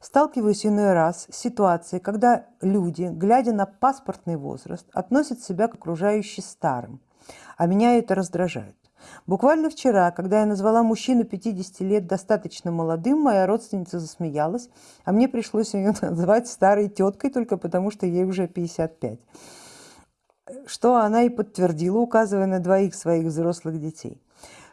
Сталкиваюсь иной раз с ситуацией, когда люди, глядя на паспортный возраст, относят себя к окружающим старым, а меня это раздражает. Буквально вчера, когда я назвала мужчину 50 лет достаточно молодым, моя родственница засмеялась, а мне пришлось ее называть старой теткой только потому, что ей уже 55. Что она и подтвердила, указывая на двоих своих взрослых детей.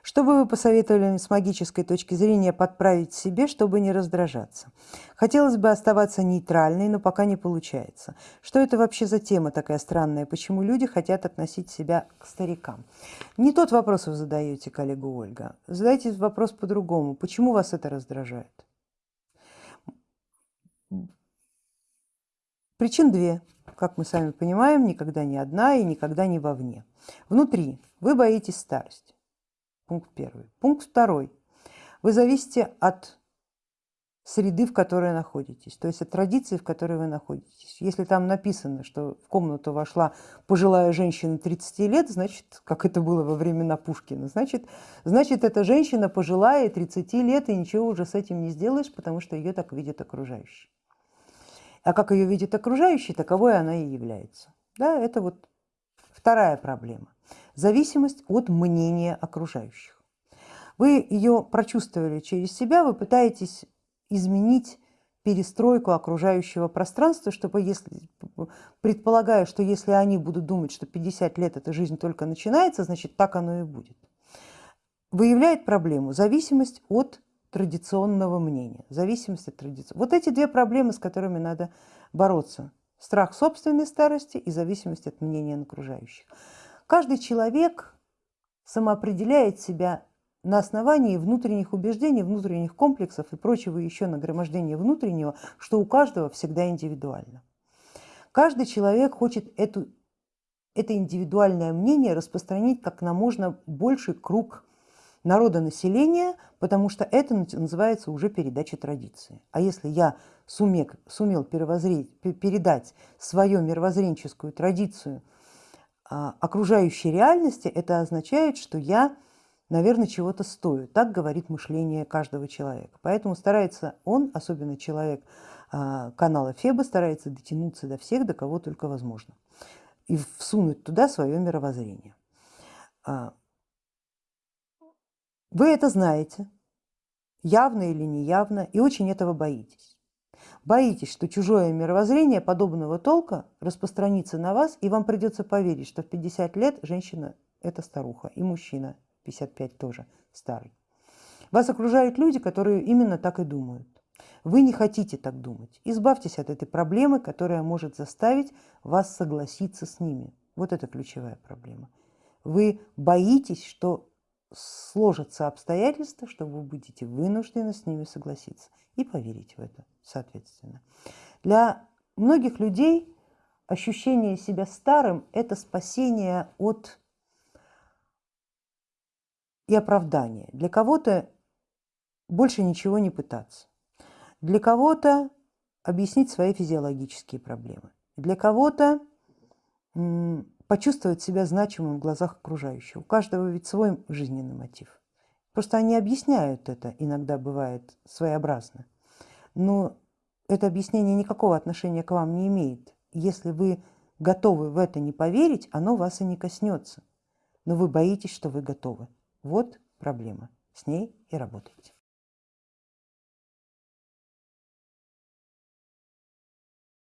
Что бы вы посоветовали с магической точки зрения подправить себе, чтобы не раздражаться? Хотелось бы оставаться нейтральной, но пока не получается. Что это вообще за тема такая странная? Почему люди хотят относить себя к старикам? Не тот вопрос вы задаете, коллега Ольга. Задайте вопрос по-другому. Почему вас это раздражает? Причин две. Как мы сами понимаем, никогда не одна и никогда не вовне. Внутри вы боитесь старости. Пункт первый. Пункт второй. Вы зависите от среды, в которой находитесь, то есть от традиции, в которой вы находитесь. Если там написано, что в комнату вошла пожилая женщина 30 лет, значит, как это было во времена Пушкина, значит, значит эта женщина пожилая 30 лет, и ничего уже с этим не сделаешь, потому что ее так видят окружающие. А как ее видят окружающие, таковой она и является. Да, это вот вторая проблема. Зависимость от мнения окружающих. Вы ее прочувствовали через себя, вы пытаетесь изменить перестройку окружающего пространства, чтобы если, предполагая, что если они будут думать, что 50 лет эта жизнь только начинается, значит так оно и будет. Выявляет проблему зависимость от традиционного мнения, зависимость от традиции. Вот эти две проблемы, с которыми надо бороться. Страх собственной старости и зависимость от мнения окружающих. Каждый человек самоопределяет себя на основании внутренних убеждений, внутренних комплексов и прочего еще нагромождения внутреннего, что у каждого всегда индивидуально. Каждый человек хочет эту, это индивидуальное мнение распространить как на можно больший круг народа населения, потому что это называется уже передача традиции. А если я сумел, сумел передать свою мировоззренческую традицию окружающей реальности, это означает, что я, наверное, чего-то стою. Так говорит мышление каждого человека. Поэтому старается он, особенно человек а, канала Феба, старается дотянуться до всех, до кого только возможно. И всунуть туда свое мировоззрение. А, вы это знаете, явно или неявно, и очень этого боитесь. Боитесь, что чужое мировоззрение подобного толка распространится на вас, и вам придется поверить, что в 50 лет женщина – это старуха, и мужчина 55 тоже старый. Вас окружают люди, которые именно так и думают. Вы не хотите так думать. Избавьтесь от этой проблемы, которая может заставить вас согласиться с ними. Вот это ключевая проблема. Вы боитесь, что сложатся обстоятельства, что вы будете вынуждены с ними согласиться и поверить в это соответственно. Для многих людей ощущение себя старым – это спасение от и оправдание. Для кого-то больше ничего не пытаться. Для кого-то объяснить свои физиологические проблемы. Для кого-то почувствовать себя значимым в глазах окружающих. У каждого ведь свой жизненный мотив. Просто они объясняют это, иногда бывает своеобразно. Но это объяснение никакого отношения к вам не имеет. Если вы готовы в это не поверить, оно вас и не коснется. Но вы боитесь, что вы готовы. Вот проблема. С ней и работайте.